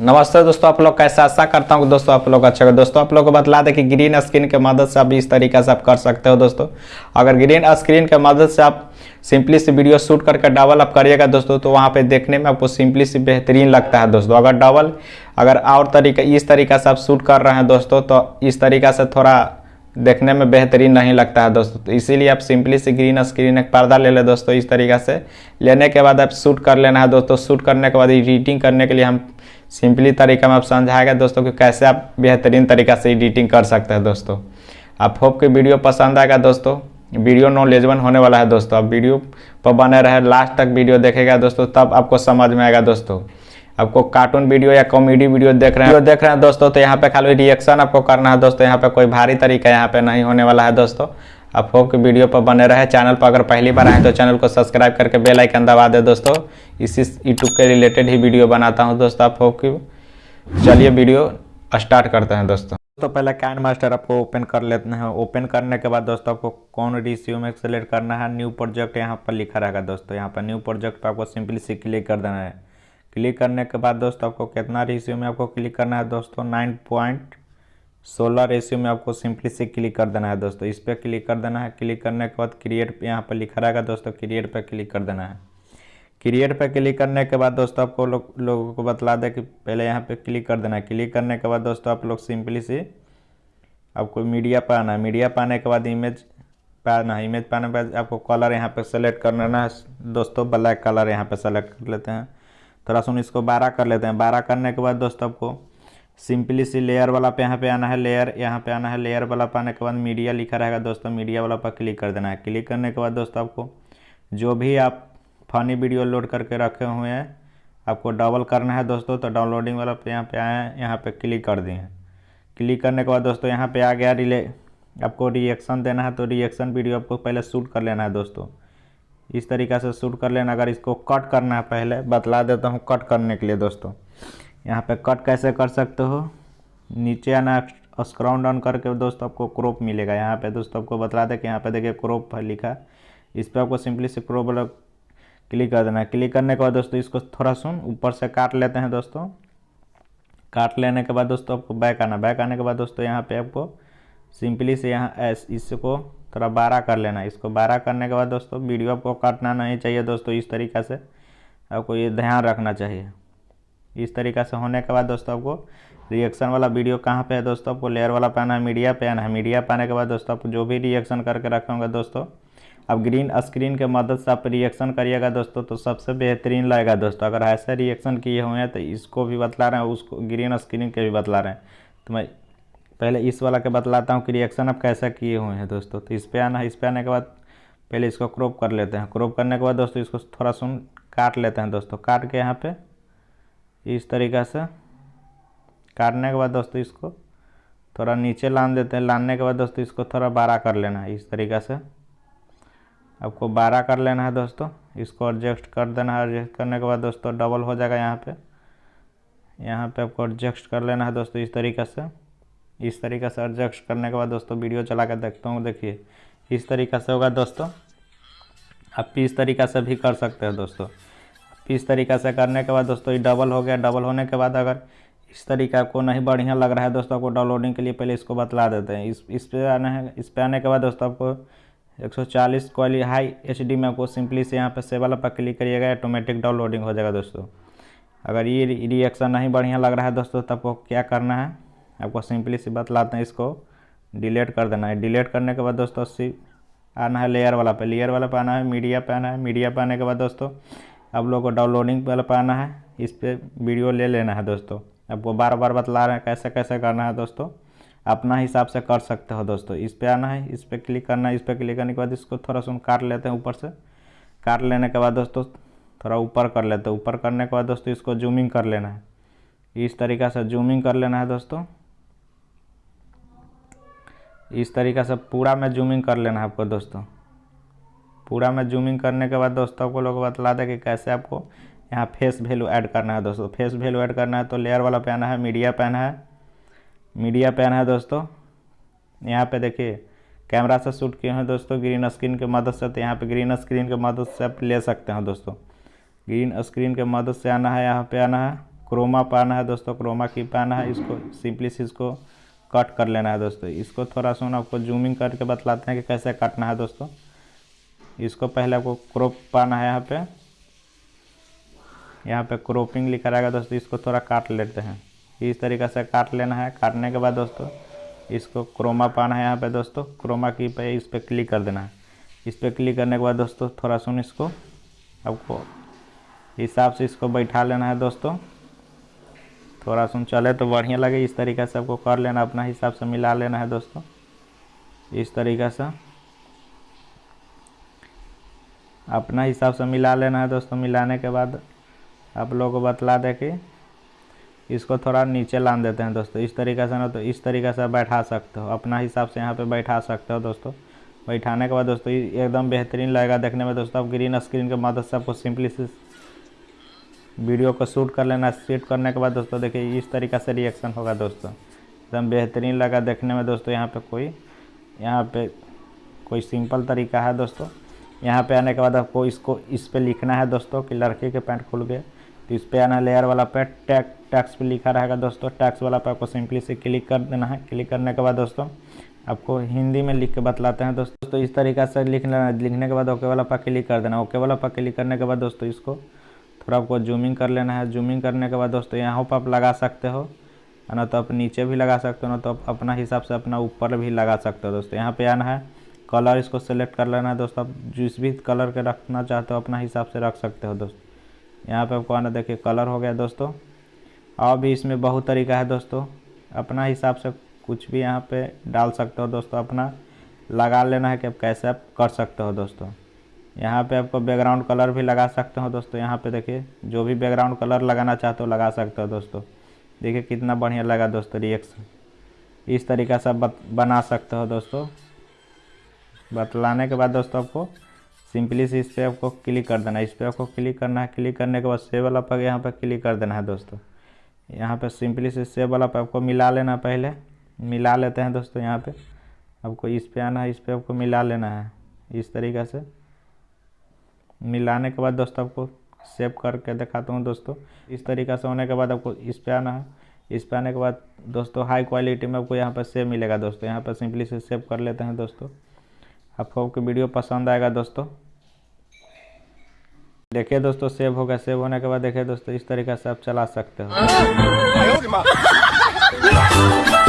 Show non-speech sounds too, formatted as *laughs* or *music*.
नमस्ते दोस्तों, आप लोग कैसे आशा करता हूँ दोस्तों आप लोग अच्छा दोस्तों, आप लोग को बतला दें कि ग्रीन स्क्रीन के मदद से आप इस तरीके से आप कर सकते हो दोस्तों। अगर ग्रीन स्क्रीन के मदद से आप सिंपली से वीडियो शूट करके डबल आप करिएगा दोस्तों तो वहाँ पे देखने में आपको सिंपली से बेहतरीन लगता है दोस्तों। अगर डबल अगर और तरीका, इस तरीका से आप शूट कर रहे हैं दोस्तों तो इस तरीका से थोड़ा देखने में बेहतरीन नहीं लगता है दोस्तों। तो इसीलिए आप सिंपली से ग्रीन स्क्रीन एक पर्दा ले ले दोस्तों इस तरीका से। लेने के बाद आप शूट कर लेना है दोस्तों। शूट करने के बाद एडिटिंग करने के लिए हम सिंपली तरीका में आप समझाएगा दोस्तों कि कैसे आप बेहतरीन तरीका से एडिटिंग कर सकते हैं दोस्तों। आप होप कि वीडियो पसंद आएगा दोस्तों। वीडियो नॉलेजबल होने वाला है दोस्तों। आप वीडियो पर बने रहे लास्ट तक वीडियो देखेगा दोस्तों, तब आपको समझ में आएगा दोस्तों। आपको कार्टून वीडियो या कॉमेडी वीडियो देख रहे हैं देख रहे हैं दोस्तों तो यहाँ पे खाली रिएक्शन आपको करना है दोस्तों यहाँ पे कोई भारी तरीका यहाँ पे नहीं होने वाला है दोस्तों। आप होप कि वीडियो पर बने रहे चैनल पर अगर पहली बार आए तो चैनल को सब्सक्राइब करके बेल आइकन दबा दे दोस्तों। इसी यूट्यूब के रिलेटेड ही वीडियो बनाता हूँ दोस्तों आप होप कि चलिए वीडियो स्टार्ट करते हैं दोस्तों। तो पहले कैन मास्टर आपको ओपन कर लेते हैं। ओपन करने के बाद दोस्तों आपको कौन रिसीव में सेलेक्ट करना है न्यू प्रोजेक्ट यहाँ पर लिखा रहेगा दोस्तों। यहाँ पर न्यू प्रोजेक्ट पर आपको सिंपली से क्लिक कर देना है। क्लिक करने के बाद दोस्तों आपको कितना रेशियो में आपको क्लिक करना है दोस्तों? नाइन पॉइंट सोलह रेशियो में आपको सिंपली से क्लिक कर देना है दोस्तों। इस पर क्लिक कर देना है। क्लिक करने के बाद क्रिएट यहाँ पर लिखा रहेगा दोस्तों। क्रिएट पर क्लिक कर देना है। क्रिएट पर क्लिक करने के बाद दोस्तों आपको लोग, लोगों को बतला दें कि पहले यहाँ पे क्लिक कर देना है। क्लिक करने के बाद दोस्तों आप लोग सिंपली से आपको मीडिया पर आना है। मीडिया पाने के बाद इमेज पाना है। इमेज पाने के बाद आपको कलर यहाँ पे सेलेक्ट करना है। दोस्तों ब्लैक कलर यहाँ पे सेलेक्ट कर लेते हैं। थोड़ा सुन इसको बारह कर लेते हैं। बारह करने के बाद दोस्तों आपको सिंपली सी लेयर वाला पे यहाँ पे आना है लेयर यहाँ पे आना है लेयर वाला पाने के बाद मीडिया लिखा रहेगा दोस्तों। मीडिया वाला पर क्लिक कर देना है। क्लिक करने के बाद दोस्तों आपको जो भी आप फनी वीडियो लोड करके रखे हुए हैं, आपको डबल करना है दोस्तों। तो डाउनलोडिंग वाला पे यहाँ पे आए हैं, यहाँ पे क्लिक कर दिए क्लिक करने के बाद दोस्तों यहाँ पे आ गया रिले आपको रिएक्शन देना है तो रिएक्शन वीडियो आपको पहले शूट कर लेना है दोस्तों। इस तरीक़ा से शूट कर लेना। अगर इसको कट करना है पहले, बतला देता हूँ कट करने के लिए दोस्तों। यहाँ पे कट कैसे कर सकते हो? नीचे आना स्क्राउंड डाउन करके दोस्तों आपको क्रॉप मिलेगा। यहाँ पे दोस्तों आपको बतला दें कि यहाँ पे देखिए क्रॉप लिखा। इस पर आपको सिंपली से क्रॉप वाला क्लिक कर देना। क्लिक करने के बाद दोस्तों इसको थोड़ा सुन, ऊपर से काट लेते हैं दोस्तों। काट लेने के बाद दोस्तों आपको बैक आना। बैक आने के बाद दोस्तों यहाँ पे आपको सिंपली से यहाँ इसको थोड़ा बारह कर लेना। इसको बारह करने के बाद दोस्तों, वीडियो आपको काटना नहीं चाहिए दोस्तों इस तरीक़ा से। आपको ये ध्यान रखना चाहिए। इस तरीक़ा से होने के बाद दोस्तों आपको रिएक्शन वाला वीडियो कहाँ पे है दोस्तों? आपको लेयर वाला पाना है मीडिया पे आना है। मीडिया पाने के बाद दोस्तों आपको जो भी रिएक्शन करके रखे होंगे दोस्तों अब ग्रीन स्क्रीन के मदद से आप रिएक्शन करिएगा दोस्तों तो सबसे बेहतरीन लगेगा दोस्तों। अगर ऐसे रिएक्शन किए हुए हैं तो इसको भी बतला रहे हैं, उसको ग्रीन स्क्रीन के भी बतला रहे हैं। तो मैं पहले इस वाला के बतलाता हूँ कि रिएक्शन आप कैसे किए हुए हैं दोस्तों। तो इस पर आना है इस पर आने के बाद पहले इसको क्रॉप कर लेते हैं। क्रॉप करने के बाद दोस्तों इसको थोड़ा सुन काट लेते हैं दोस्तों। काट के यहाँ पे इस तरीक़ा से काटने के बाद दोस्तों इसको थोड़ा नीचे लान देते हैं। लाने के बाद दोस्तों इसको थोड़ा बारह कर लेना है। इस तरीक़ा से आपको बारह कर लेना है दोस्तों। इसको एडजस्ट कर देना है। एडजस्ट करने के बाद दोस्तों डबल हो जाएगा यहाँ पे। यहाँ पे आपको एडजस्ट कर लेना है दोस्तों इस तरीक़े से। इस तरीक़े से एडजस्ट करने के बाद दोस्तों वीडियो चला कर देखता हूँ, देखिए। इस तरीक़े से होगा दोस्तों। आप इस तरीक़ा से भी कर सकते हैं दोस्तों। इस तरीक़े से करने के बाद दोस्तों, ये डबल हो गया। डबल होने के बाद अगर इस तरीके आपको नहीं बढ़िया लग रहा है दोस्तों, आपको डाउनलोडिंग के लिए पहले इसको बतला देते हैं। इस इस पे आना, इस पे आने के बाद दोस्तों आपको 140 क्वाली हाई एचडी में आपको सिंपली से यहाँ पे से वाला पर क्लिक करिएगा ऑटोमेटिक डाउनलोडिंग हो जाएगा दोस्तों। अगर ये रिएक्शन नहीं बढ़िया लग रहा है दोस्तों, तब आपको क्या करना है? आपको सिंपली से बतलाते हैं इसको। डिलीट कर देना है। डिलीट करने के बाद दोस्तों सी आना है लेयर वाला पे। लेयर वाला पे आना है, मीडिया पे आना है। मीडिया पे आने के बाद दोस्तों आप लोगों को डाउनलोडिंग वाला पे आना है। इस पर वीडियो ले लेना है दोस्तों। आपको बार बार बतला रहे हैं कैसे कैसे करना है दोस्तों। अपना हिसाब से कर सकते हो दोस्तों। इस पर आना है, इस पर क्लिक करना है। इस पर क्लिक करने के बाद इसको थोड़ा सुन काट लेते हैं ऊपर से। काट लेने के बाद दोस्तों थोड़ा ऊपर कर लेते हैं। ऊपर करने के बाद दोस्तों इसको जूमिंग कर लेना है। इस तरीक़ा से जूमिंग कर लेना है दोस्तों। इस तरीक़ा से पूरा में जूमिंग कर लेना है आपको दोस्तों। पूरा में जूमिंग करने के बाद दोस्तों आपको लोग बतला दें कि कैसे आपको यहाँ फेस वैल्यू ऐड करना है दोस्तों। फेस वैल्यू ऐड करना है तो लेयर वाला पहना है मीडिया पेन है। मीडिया पेन है दोस्तों। यहाँ पे देखिए कैमरा से शूट किए हैं दोस्तों ग्रीन स्क्रीन के मदद से तो यहाँ पे ग्रीन स्क्रीन के मदद से आप ले सकते हैं दोस्तों। ग्रीन स्क्रीन के मदद से आना है, यहाँ पे आना है। क्रोमा पाना है दोस्तों क्रोमा की पाना है, इसको सिंपली इसको कट कर लेना है दोस्तों। इसको थोड़ा सा आपको जूमिंग करके बतलाते हैं कि कैसे काटना है दोस्तों। इसको पहले आपको क्रॉप पाना है यहाँ पे। यहाँ पे क्रॉपिंग लिखा रहेगा दोस्तों, इसको थोड़ा काट लेते हैं। इस तरीके से काट लेना है। काटने के बाद दोस्तों, इसको क्रोमा पाना है यहाँ पे दोस्तों। क्रोमा की पे इस पर क्लिक कर देना है। इस पर क्लिक करने के बाद दोस्तों, थोड़ा सुन इसको आपको हिसाब से इसको बैठा लेना है दोस्तों। थोड़ा सुन चले तो बढ़िया लगे, इस तरीके से आपको कर लेना, अपना हिसाब से मिला लेना है दोस्तों। इस तरीके से। अपना हिसाब से मिला लेना है दोस्तों, मिलाने के बाद आप लोगों को बतला दें कि इसको थोड़ा नीचे लान देते हैं दोस्तों। इस तरीके से ना तो इस तरीके से बैठा सकते हो। अपना हिसाब से यहाँ पे बैठा सकते हो दोस्तों। बैठाने के बाद दोस्तों एकदम बेहतरीन लगेगा देखने में दोस्तों। आप ग्रीन स्क्रीन के मदद से आपको सिंपली से वीडियो को शूट कर लेना, शूट करने के बाद दोस्तों देखिए, इस तरीके से रिएक्शन होगा दोस्तों। एकदम बेहतरीन लगा देखने में दोस्तों, यहाँ पे कोई, यहाँ पे कोई सिंपल तरीका है दोस्तों। यहाँ पे आने के बाद आपको इसको, इस पे लिखना है दोस्तों कि लड़के के पैंट खुल गए तो इस पे आना लेयर वाला पे टैग टैक्स पे लिखा रहेगा दोस्तों। टैक्स वाला पे आपको सिंपली से क्लिक कर देना है। क्लिक करने के बाद दोस्तों, आपको हिंदी में लिख के बतलाते हैं दोस्तों। इस तरीका से लिख लेना, लिखने के बाद ओके वाला पर क्लिक कर देना। ओके वाला पर क्लिक करने के बाद दोस्तों, इसको थोड़ा आपको जूमिंग कर लेना है। जूमिंग करने के बाद दोस्तों, यहाँ पर आप लगा सकते हो। ना तो आप नीचे भी लगा सकते हो, ना तो आप अपना हिसाब से अपना ऊपर भी लगा सकते हो दोस्तों। यहाँ पे आना है। कलर इसको सेलेक्ट कर लेना है दोस्तों। आप जिस भी कलर के रखना चाहते हो, अपना हिसाब से रख सकते हो दोस्तों। यहाँ पे आपको आना, देखिए कलर हो गया दोस्तों। और भी इसमें बहुत तरीका है दोस्तों। अपना हिसाब से कुछ भी यहाँ पे डाल सकते हो दोस्तों। अपना लगा लेना है कि आप कैसे आप कर सकते हो दोस्तों। यहाँ पे आपको बैकग्राउंड कलर भी लगा सकते हो दोस्तों, यहाँ पे देखिए, जो भी बैकग्राउंड कलर लगाना चाहते हो लगा सकते हो दोस्तों। देखिए कितना बढ़िया लगा दोस्तों रिएक्शन इस तरीक़ा से बना सकते हो दोस्तों। बतलाने के बाद दोस्तों आपको सिंपली से इस पर आपको क्लिक कर देना है। इस पर आपको क्लिक करना है। क्लिक करने के बाद सेव वाला पर यहाँ पर क्लिक कर देना है दोस्तों। यहाँ पे सिंपली से सेव वाला पे आपको मिला लेना पहले। मिला लेते हैं दोस्तों यहाँ पे। आपको इस पे आना है, इस पर आपको मिला लेना है। इस तरीक़े से। मिलाने के बाद दोस्तों आपको सेव करके दिखाता हूँ दोस्तों। इस तरीका से होने के बाद आपको इस पे आना है। इस पर आने के बाद दोस्तों हाई क्वालिटी में आपको यहाँ पर सेव मिलेगा दोस्तों। यहाँ पर सिंपली से सेव कर लेते हैं दोस्तों। आपको आपकी वीडियो पसंद आएगा दोस्तों। देखिए दोस्तों सेव हो गया। सेव होने के बाद देखिए दोस्तों इस तरीके से आप चला सकते हो। *laughs* *laughs*